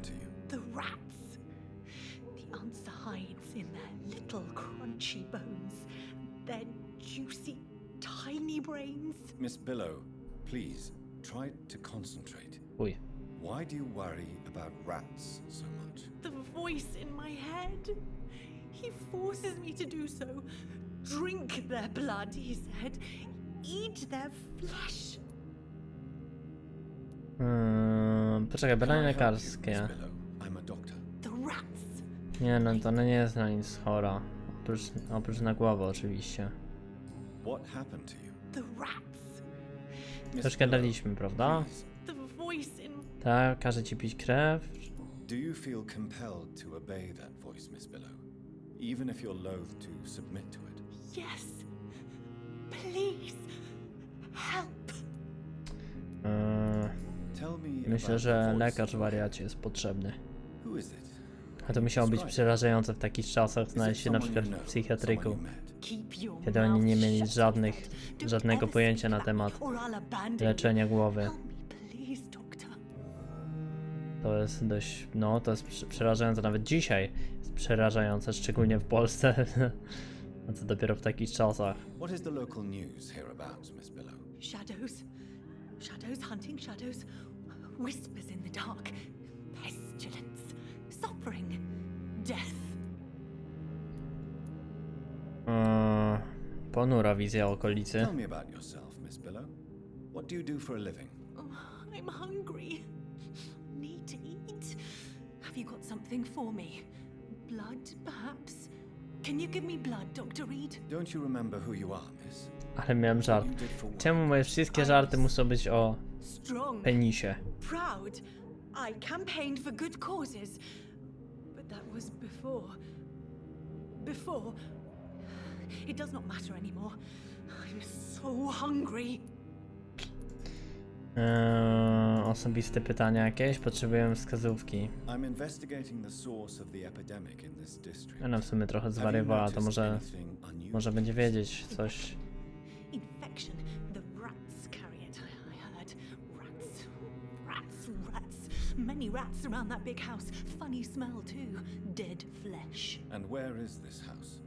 S8: Tiny brains.
S3: Miss Billow, please, try to concentrate.
S1: Uj.
S3: Why do you worry about rats so much?
S8: The voice in my head. He forces me to do so. Drink their blood, he said. Eat their flesh.
S1: Hmm, poczekaj, badania
S3: Can I
S1: lekarskie.
S3: I'm a doctor.
S8: The rats.
S1: Nie no, to ona nie jest na nic chora. Oprócz, oprócz na głowę oczywiście.
S3: What happened to you?
S8: The rats.
S3: Miss
S1: Troszkę
S3: Billow,
S1: daliśmy, prawda? Tak, każe ci pić krew.
S3: Do you feel compelled to obey that voice, Miss Billow? Even if you're loath to submit to it?
S8: Yes. Please. Help.
S3: Tell me
S1: myślę, że lekarz wariacie jest potrzebny.
S3: head. Who is it?
S1: A to musiało być przerażające w takich czasach znaleźć się na przykład w psychiatryku. Kiedy oni nie mieli żadnych, żadnego pojęcia na temat leczenia głowy. To jest dość, no to jest prze- przerażające nawet dzisiaj. Jest przerażające, szczególnie w Polsce. A co dopiero w takich czasach.
S3: What is the local news hereabouts, Miss Billow?
S8: Shadows. Shadows hunting shadows. Whispers in the dark. Pestilence. Suffering. Death.
S1: Eee, ponura wizja okolicy.
S3: Tell me about yourself, Miss Billow. What do you do for a living?
S8: Oh, I'm hungry. Need to eat. Have you got something for me? Blood, perhaps? Can you give me blood, Dr. Reed?
S3: Don't you remember who you are, Miss?
S1: Ale miałem żart. Czemu moje wszystkie żarty muszą być o
S8: Strong.
S1: penisie?
S8: proud. I campaigned for good causes. But that was before. Before. It does not matter anymore. I'm so hungry.
S1: Eee, osobiste pytania jakieś? Potrzebuję wskazówki.
S3: I'm investigating the source of the epidemic in this district.
S1: Ona w sumie trochę zwariowała, to może, może będzie wiedzieć coś.
S8: Infection. The rats carry it, I heard. Rats. Rats, rats. Many rats around that big house. Funny smell, too. Dead flesh.
S3: And where is this house?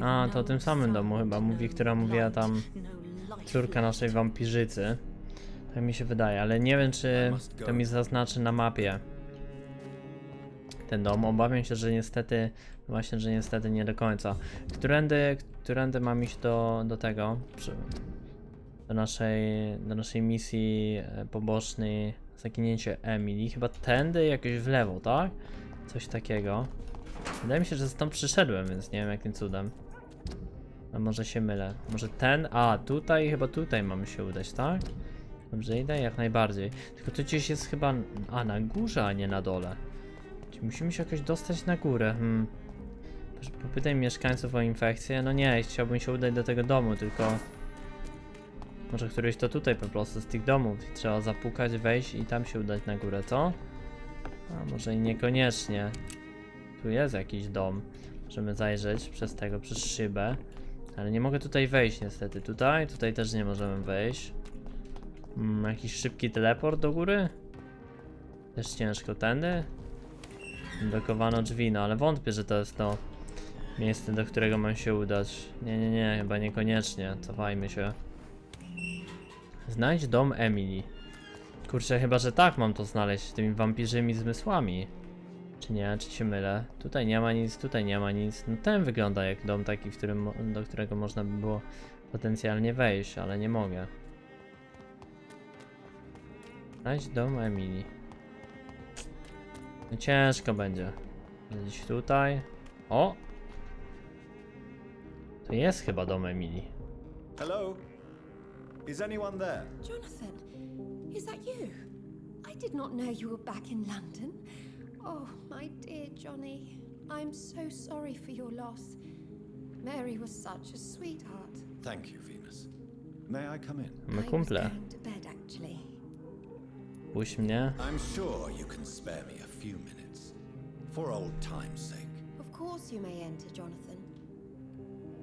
S8: A, no
S1: to o tym samym domu chyba mówi,
S8: no
S1: która mówiła tam
S8: no
S1: córka naszej wampirzycy. Tak mi się wydaje, ale nie wiem czy to mi zaznaczy na mapie ten dom. Obawiam się, że niestety, właśnie, że niestety nie do końca. Którędy, którędy mam iść do, do tego, przy, do, naszej, do naszej misji e, pobocznej zaginięcie Emily. Chyba tędy jakoś w lewo, tak? Coś takiego. Wydaje mi się, że stąd przyszedłem, więc nie wiem jakim cudem. A może się mylę. Może ten? A, tutaj, chyba tutaj mamy się udać, tak? Dobrze idę? Jak najbardziej. Tylko tu gdzieś jest chyba... A, na górze, a nie na dole. Czyli musimy się jakoś dostać na górę. Hmm. Popytaj mieszkańców o infekcję. No nie, chciałbym się udać do tego domu, tylko... Może któryś to tutaj po prostu z tych domów. Trzeba zapukać, wejść i tam się udać na górę, co? A może i niekoniecznie. Tu jest jakiś dom. Możemy zajrzeć przez tego, przez szybę. Ale nie mogę tutaj wejść niestety. Tutaj? Tutaj też nie możemy wejść. Mm, jakiś szybki teleport do góry? Też ciężko. Tędy? Blokowano drzwi, no ale wątpię, że to jest to miejsce, do którego mam się udać. Nie, nie, nie, chyba niekoniecznie. Cofajmy się. Znajdź dom Emily. Kurczę, chyba, że tak mam to znaleźć, tymi wampirzymi zmysłami. Czy nie? Czy się mylę? Tutaj nie ma nic, tutaj nie ma nic. No ten wygląda jak dom taki, w którym, do którego można by było potencjalnie wejść, ale nie mogę. Znajdź dom Emily. No ciężko będzie. Gdzieś tutaj. O! To jest chyba dom Emily.
S3: Hello? Is anyone there?
S9: Jonathan, is that you? I did not know you were back in London. Oh, my dear Johnny, I'm so sorry for your loss. Mary was such a sweetheart.
S3: Thank you, Venus. May I come in?
S1: My
S9: I was
S1: kumple.
S9: going to bed, actually.
S1: Puść mnie.
S3: I'm sure you can spare me a few minutes. For old time's sake.
S9: Of course you may enter, Jonathan.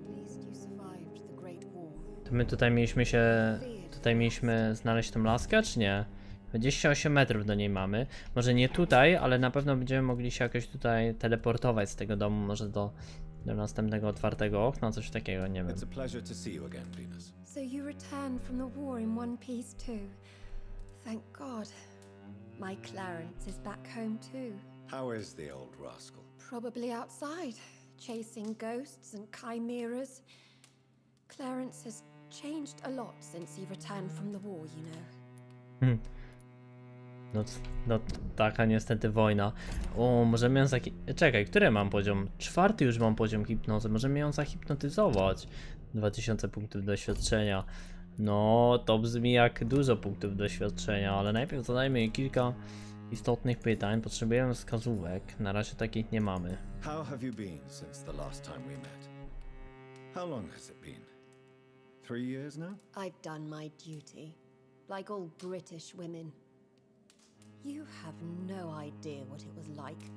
S9: At least you survived the Great War.
S1: To my tutaj mieliśmy się... Tutaj mieliśmy znaleźć tą laskę, czy nie? 28 metrów do niej mamy. Może nie tutaj, ale na pewno będziemy mogli się jakoś tutaj teleportować z tego domu, może do, do następnego otwartego okna, coś takiego, nie wiem.
S3: It's a pleasure to see you again, Venus.
S9: So you returned from the war in one piece too. Thank God. My Clarence is back home too.
S3: How is the old rascal?
S9: Probably outside, chasing ghosts and chimeras. Clarence has changed a lot since he returned from the war, you know.
S1: No, no taka niestety wojna. O, możemy ją zaki... Czekaj, który mam poziom? Czwarty już mam poziom hipnozy. Możemy ją zahipnotyzować. 2000 punktów doświadczenia. No, to brzmi jak dużo punktów doświadczenia, ale najpierw zadajmy jej kilka istotnych pytań. Potrzebujemy wskazówek. Na razie takich nie mamy.
S3: How have you been since the last time we met? How long has it been? Three years now?
S9: I've done my duty, like all British women. You have no idea what it was like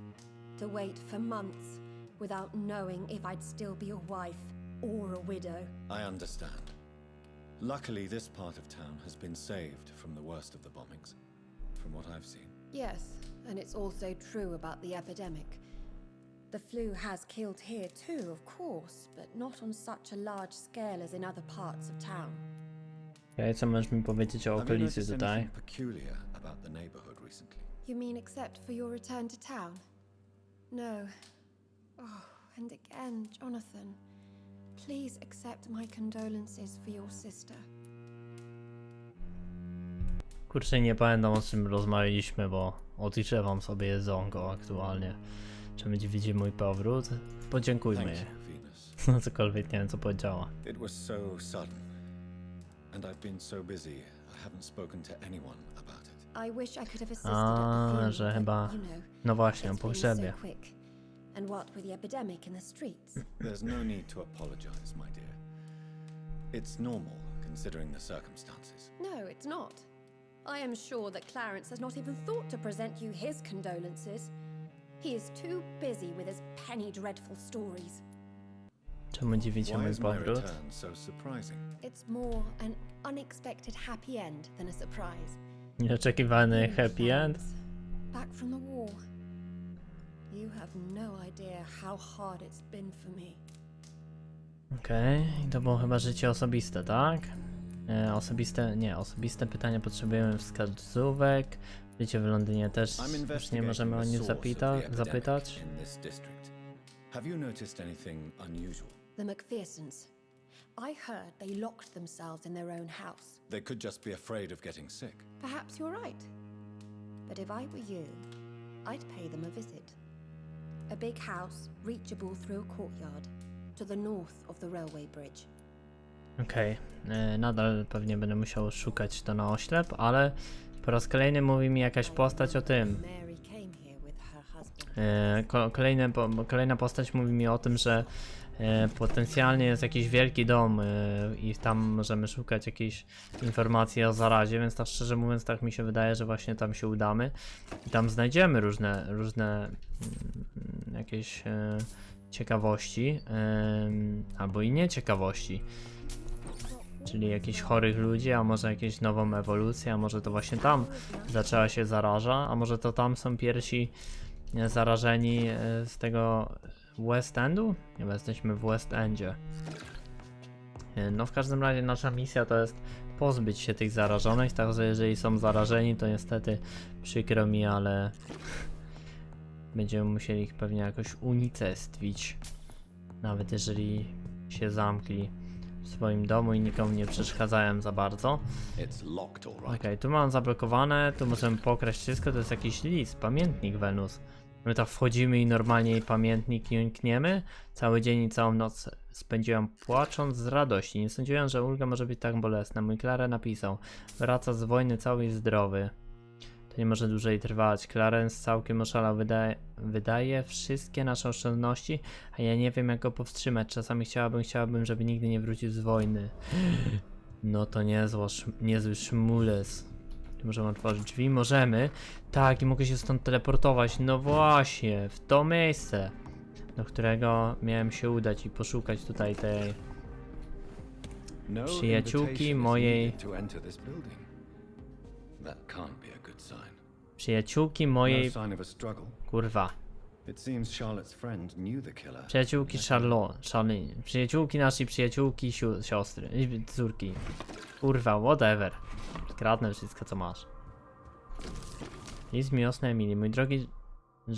S9: to wait for months without knowing if I'd still be a wife or a widow.
S3: I understand. Luckily, this part of town has been saved from the worst of the bombings, from what I've seen.
S9: Yes, and it's also true about the epidemic. The flu has killed here too, of course, but not on such a large scale as in other parts of town.
S1: Okej, co możesz mi powiedzieć o
S3: Have you
S1: okolicy
S3: noticed
S1: tutaj?
S3: anything peculiar about the neighborhood recently?
S9: You mean except for your return to town? No. Oh, and again, Jonathan. Please accept my condolences for your sister.
S1: Kurczę, nie pamiętam o czym rozmawialiśmy, bo odliczewam sobie jedzonko aktualnie. Czy będzie widzieć mój powrót? Podziękujmy
S3: Thank
S1: jej. No cokolwiek, nie wiem co powiedziała.
S3: It was so sudden, and I've been so busy, I haven't spoken to anyone about.
S9: I wish I could have assisted
S1: A,
S9: at the
S1: że chyba- No właśnie, o
S9: it's
S1: pogrzebie.
S9: so quick. And what with the epidemic in the streets?
S3: There's no need to apologize, my dear. It's normal, considering the circumstances.
S9: No, it's not. I am sure that Clarence has not even thought to present you his condolences. He is too busy with his penny dreadful stories.
S1: Czemu dziwicie
S3: Why
S1: mój
S3: my
S1: powrót?
S3: so surprising?
S9: It's more an unexpected happy end than a surprise.
S1: Nieoczekiwany happy end?
S9: Back from the war. You have no idea how hard it's been for me.
S1: Okej, i to było chyba życie osobiste, tak? E, osobiste, nie, osobiste pytania potrzebujemy wskazówek. Życie w Londynie też już nie możemy o nie zapyta, zapytać.
S3: Have you noticed anything unusual?
S9: The McPhersons. I heard they locked themselves in their own house.
S3: They could just be afraid of getting sick.
S9: Perhaps you're right. But if I were you, I'd pay them a visit. A big house, reachable through a courtyard, to the north of the railway bridge.
S1: Okej, e, nadal pewnie będę musiał szukać to na oślep, ale po raz kolejny mówi mi jakaś postać o tym.
S8: Mary came here with her husband.
S1: E, kolejne, po- kolejna postać mówi mi o tym, że potencjalnie jest jakiś wielki dom e, i tam możemy szukać jakiejś informacji o zarazie, więc tak szczerze mówiąc tak mi się wydaje, że właśnie tam się udamy i tam znajdziemy różne, różne mm, jakieś e, ciekawości albo i nieciekawości. Czyli jakichś chorych ludzi, a może jakieś nową ewolucję, a może to właśnie tam zaczęła się zaraża, a może to tam są pierwsi e, zarażeni e, z tego West Endu? Nie, bo jesteśmy w West Endzie. E, No w każdym razie nasza misja to jest pozbyć się tych zarażonych, także jeżeli są zarażeni to niestety przykro mi, ale będziemy musieli ich pewnie jakoś unicestwić. Nawet jeżeli się zamkli w swoim domu i nikomu nie przeszkadzają za bardzo. Okej, tu mam zablokowane, tu możemy pokraść wszystko, to jest jakiś list, pamiętnik Wenus. My tak wchodzimy i normalnie pamiętnik jąkniemy. Cały dzień i całą noc spędziłam płacząc z radości. Nie sądziłem, że ulga może być tak bolesna. Mój Klara napisał, wraca z wojny cały i zdrowy. To nie może dłużej trwać. Clarence całkiem oszalał, wydaje, wydaje wszystkie nasze oszczędności, a ja nie wiem jak go powstrzymać. Czasami chciałabym, chciałabym, żeby nigdy nie wrócił z wojny. No to niezła, niezły szmules. Czy Możemy otworzyć drzwi? Możemy. Tak, i mogę się stąd teleportować. No właśnie, w to miejsce, do którego miałem się udać i poszukać tutaj tej...
S3: No
S1: Przyjaciółki mojej-. Przyjaciółki
S3: No
S1: mojej... Kurwa. Przyjaciółki Charlotte, Charlene. Przyjaciółki naszej przyjaciółki, siostry, córki. Kurwa, whatever. Kradnę wszystko co masz. List miłosny Emily. Mój drogi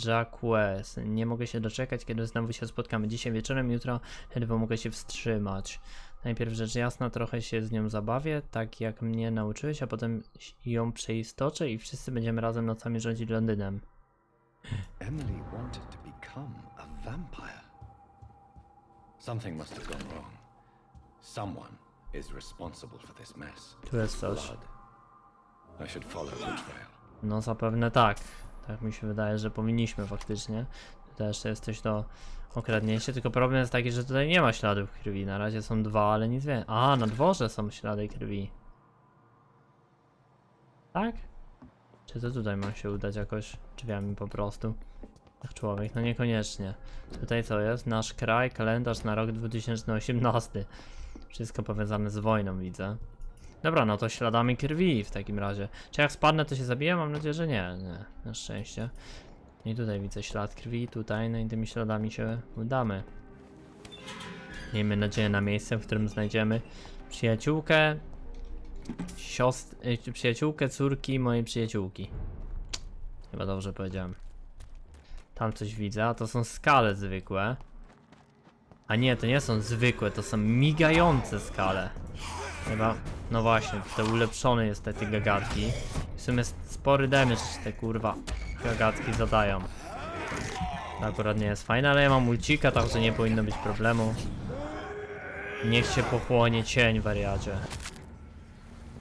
S1: Jacques, nie mogę się doczekać, kiedy znowu się spotkamy. Dzisiaj wieczorem, jutro ledwo mogę się wstrzymać. Najpierw rzecz jasna, trochę się z nią zabawię, tak jak mnie nauczyłeś, a potem ją przeistoczę i wszyscy będziemy razem nocami rządzić Londynem.
S3: Emily wanted to become a vampire. Something must have gone wrong. Someone is responsible for this mess.
S1: Tu jest coś.
S3: I should follow the trail.
S1: No zapewne tak. Tak mi się wydaje, że powinniśmy faktycznie. Tutaj jeszcze jest coś do okradnięcia, tylko problem jest taki, że tutaj nie ma śladów krwi. Na razie są dwa, ale nic więcej. A, na dworze są ślady krwi. Tak? Czy to tutaj mam się udać jakoś drzwiami po prostu? Jak człowiek? No niekoniecznie. Tutaj co jest? Nasz kraj, kalendarz na rok 2018. Wszystko powiązane z wojną widzę. Dobra, no to śladami krwi w takim razie. Czy jak spadnę, to się zabiję? Mam nadzieję, że nie. Nie, na szczęście. I tutaj widzę ślad krwi, tutaj, no i tymi śladami się udamy. Miejmy nadzieję na miejsce, w którym znajdziemy przyjaciółkę, siostr... y, przyjaciółkę córki mojej przyjaciółki. Chyba dobrze powiedziałem. Tam coś widzę, a to są skale zwykłe. A nie, to nie są zwykłe, to są migające skale. Chyba, no właśnie, te ulepszone jest te, te gagatki. W sumie spory damage te kurwa gagatki zadają. To akurat nie jest fajne, ale ja mam ulcika, także nie powinno być problemu. Niech się pochłonie cień, wariacie.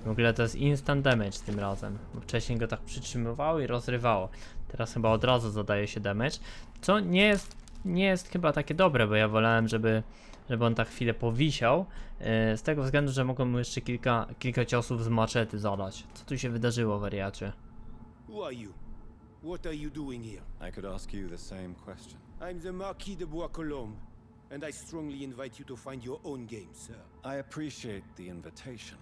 S1: W ogóle to jest instant damage tym razem, bo wcześniej go tak przytrzymywało i rozrywało. Teraz chyba od razu zadaje się damage, co nie jest, nie jest chyba takie dobre, bo ja wolałem, żeby, żeby on tak chwilę powisiał, yy, z tego względu, że mogą mu jeszcze kilka, kilka ciosów z maczety zadać. Co tu się wydarzyło, wariacie?
S6: Who are you? What are you doing here?
S3: I could ask you the same question.
S6: I'm the Marquis de Bois-Colombes, and I strongly invite you to find your own game, sir.
S3: I appreciate the invitation,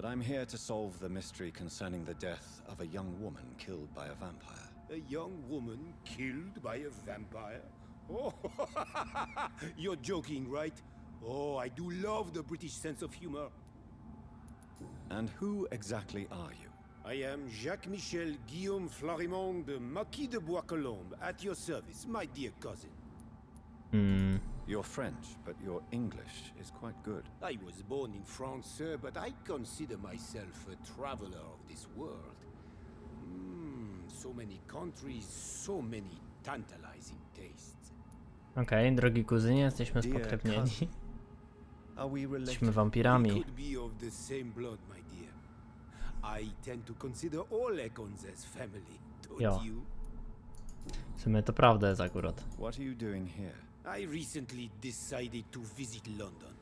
S3: but I'm here to solve the mystery concerning the death of a young woman killed by a vampire.
S6: A young woman killed by a vampire? Oh, you're joking, right? Oh, I do love the British sense of humor.
S3: And who exactly are you?
S6: I am Jacques-Michel Guillaume Florimond de Marquis de Bois-Colombes, at your service, my dear cousin.
S1: Hmm,
S3: You're French, but your English is quite good.
S6: I was born in France, sir, but I consider myself a traveler of this world. Mm, so many countries, so many tantalizing tastes.
S1: okej, drogi kuzynie, jesteśmy spokrewnieni. Jesteśmy wampirami.
S6: I tend to consider all Econs as family, don't
S1: Ja.
S6: you?
S1: W sumie to prawda jest akurat.
S3: What are you doing here?
S6: I recently decided to visit London.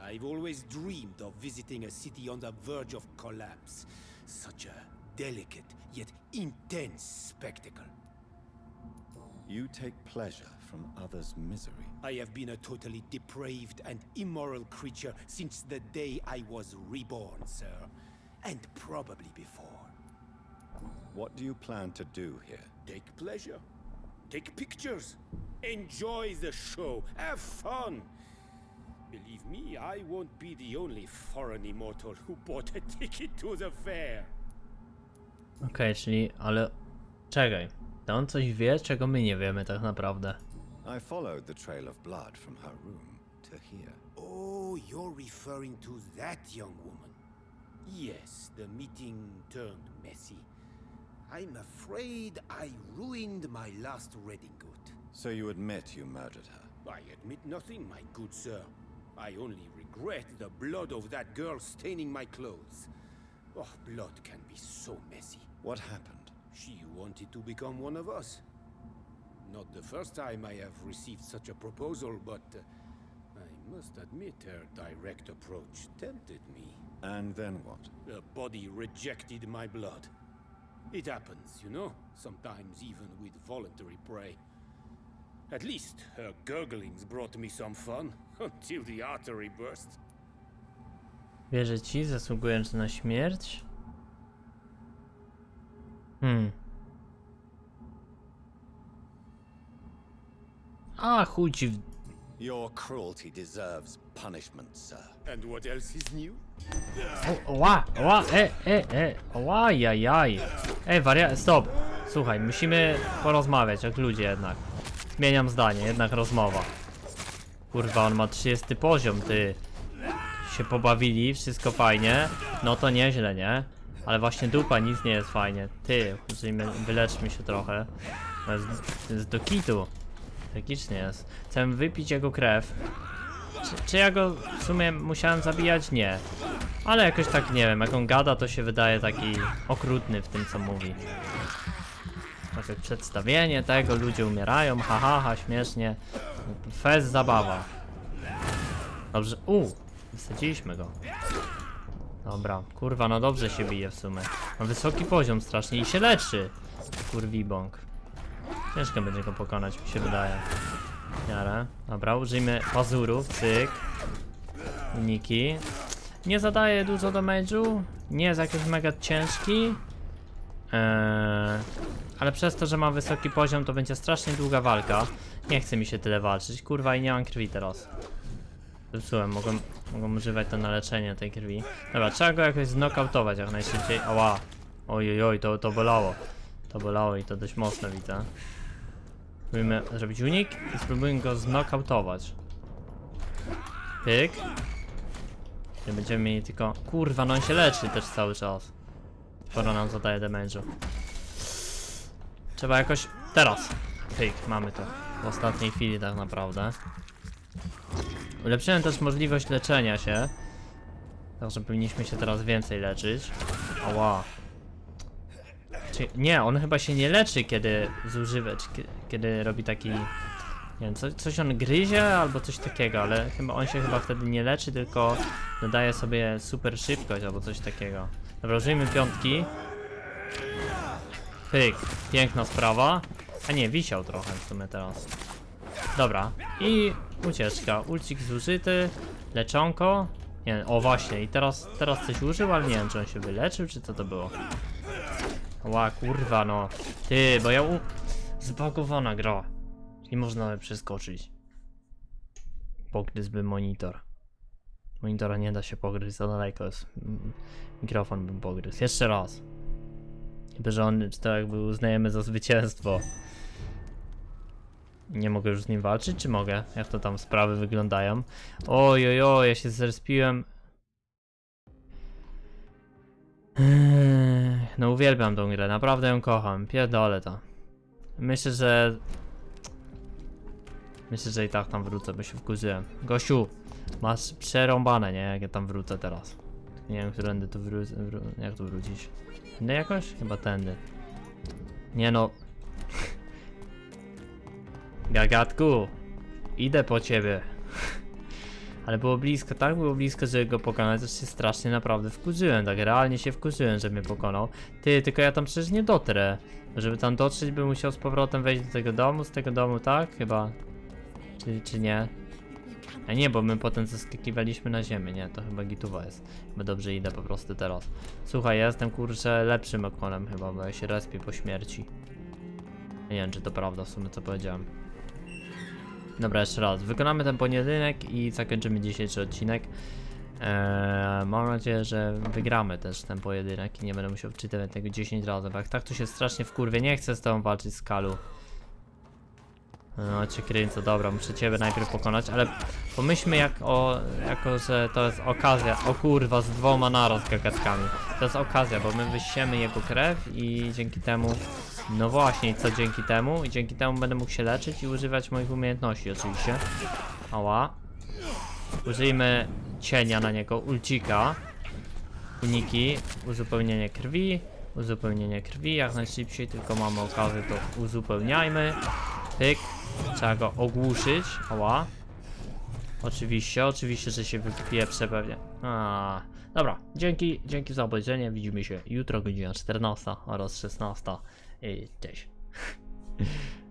S6: I've always dreamed of visiting a city on the verge of collapse. Such a delicate yet intense spectacle.
S3: You take pleasure from others' misery.
S6: I have been a totally depraved and immoral creature since the day I was reborn, sir. And probably before.
S3: What do you plan to do here?
S6: Take pleasure. Take pictures. Enjoy the show. Have fun. Believe me, I won't be the only foreign immortal who bought a ticket to the fair.
S1: Okej, czyli, ale... Czekaj. To on coś wie, czego my nie wiemy tak naprawdę.
S3: I followed the trail of blood from her room to here.
S6: Oh, you're referring to that young woman. Yes, the meeting turned messy. I'm afraid I ruined my last redingote.
S3: So you admit you murdered her?
S6: I admit nothing, my good sir. I only regret the blood of that girl staining my clothes. Oh, blood can be so messy.
S3: What happened?
S6: She wanted to become one of us. Not the first time I have received such a proposal, but uh, I'm must admit her direct approach tempted me.
S3: And then what?
S6: The body rejected my blood. It happens, you know, sometimes even with voluntary prey. At least her gurglings brought me some fun, until the artery burst.
S1: Wierzę ci, zasługując na śmierć? Hmm. A, chuj ci w...
S3: Your cruelty deserves punishment, sir.
S6: And what else is new?
S1: O, Ła, ła, e, e, e, ła, jaj. Ej, waria... stop. Słuchaj, musimy porozmawiać jak ludzie jednak. Zmieniam zdanie, jednak rozmowa. Kurwa, on ma 30 poziom, ty. Się pobawili, wszystko fajnie. No to nieźle, nie? Ale właśnie dupa, nic nie jest fajnie. Ty, wyleczmy się trochę. To jest, to jest do kitu. Tragicznie jest. Chcę wypić jego krew. Czy, czy ja go w sumie musiałem zabijać? Nie. Ale jakoś tak nie wiem, jak on gada, to się wydaje taki okrutny w tym, co mówi. Takie przedstawienie tego, ludzie umierają, ha, ha, ha śmiesznie. Fest zabawa. Dobrze, u, wysadziliśmy go. Dobra, kurwa, no dobrze się bije w sumie. Ma wysoki poziom strasznie i się leczy. Kurwibąk. Ciężko będzie go pokonać, mi się wydaje. Miarę. Dobra, użyjmy pazurów, cyk. Uniki. Nie zadaje dużo damage'u, nie jest jakiś mega ciężki. Eee, ale przez to, że ma wysoki poziom, to będzie strasznie długa walka. Nie chce mi się tyle walczyć, kurwa i nie mam krwi teraz. Zepsułem, mogłem, mogłem używać to na leczenie tej krwi. Dobra, trzeba go jakoś znokautować jak najszybciej. Ała. Oj, oj, to, to bolało. To bolało i to dość mocno widzę. Spróbujmy zrobić unik i spróbujmy go znokautować. Pyk. Nie będziemy mieli tylko... Kurwa, no on się leczy też cały czas. Sporo nam zadaje damage'u. Trzeba jakoś... Teraz! Pyk, mamy to. W ostatniej chwili tak naprawdę. Ulepszyłem też możliwość leczenia się. Także powinniśmy się teraz więcej leczyć. Ała. Czy, nie, on chyba się nie leczy, kiedy zużywa, kiedy robi taki... Nie wiem, co, coś on gryzie albo coś takiego, ale chyba on się chyba wtedy nie leczy, tylko dodaje sobie super szybkość albo coś takiego. Dobra, użyjmy piątki. Pyk, piękna sprawa. A nie, wisiał trochę w sumie teraz. Dobra, i ucieczka. Ulcik zużyty, leczonko. Nie, o właśnie, i teraz, teraz coś użył, ale nie wiem, czy on się wyleczył, czy co to było. Ła, kurwa no. Ty, bo ja u... Zbagowana gra. Nie można przeskoczyć. Pogryzłby monitor. Monitora nie da się pogryźć, za daleko jest. Mm, Mikrofon bym pogryzł. Jeszcze raz. Chyba, że on, to jakby uznajemy za zwycięstwo. Nie mogę już z nim walczyć, czy mogę? Jak to tam sprawy wyglądają? Oj, oj, oj, ja się zrespiłem. No uwielbiam tą grę, naprawdę ją kocham, pierdolę to. Myślę, że... Myślę, że i tak tam wrócę, bo się wkurzyłem. Gościu, masz przerąbane, nie? Jak ja tam wrócę teraz. Nie wiem, którędy tu wrócę, wró jak tu wrócić. Tędy jakoś? Chyba tędy. Nie no. Gagatku, idę po ciebie. Ale było blisko, tak było blisko, żeby go pokonać, że się strasznie naprawdę wkurzyłem, tak realnie się wkurzyłem, że mnie pokonał. Ty, tylko ja tam przecież nie dotrę. Żeby tam dotrzeć, bym musiał z powrotem wejść do tego domu, z tego domu, tak? Chyba. Czy, czy nie? A nie, bo my potem zeskakiwaliśmy na ziemię, nie, to chyba gituwa jest. Chyba dobrze idę po prostu teraz. Słuchaj, ja jestem kurczę lepszym okonem chyba, bo ja się respię po śmierci. Nie wiem, czy to prawda w sumie, co powiedziałem. Dobra, jeszcze raz. Wykonamy ten pojedynek i zakończymy dzisiejszy odcinek. Eee, mam nadzieję, że wygramy też ten pojedynek i nie będę musiał wczytywać tego 10 razy, bo jak tak to się strasznie wkurwie. Nie chcę z tobą walczyć z Kalu. No cię dobra, muszę ciebie najpierw pokonać, ale pomyślmy jak o, jako że to jest okazja, o kurwa, z dwoma naraz gagatkami. To jest okazja, bo my wysiemy jego krew i dzięki temu, no właśnie, co dzięki temu? I dzięki temu będę mógł się leczyć i używać moich umiejętności oczywiście. Ała. Użyjmy cienia na niego, ulcika. Uniki, uzupełnienie krwi, uzupełnienie krwi, jak najszybciej tylko mamy okazję to uzupełniajmy. Pyk. Trzeba go ogłuszyć. Ała. Oczywiście, oczywiście, że się wypieprzę pewnie. A, dobra, dzięki, dzięki za obejrzenie. Widzimy się jutro, godzina 14 oraz 16. I cześć.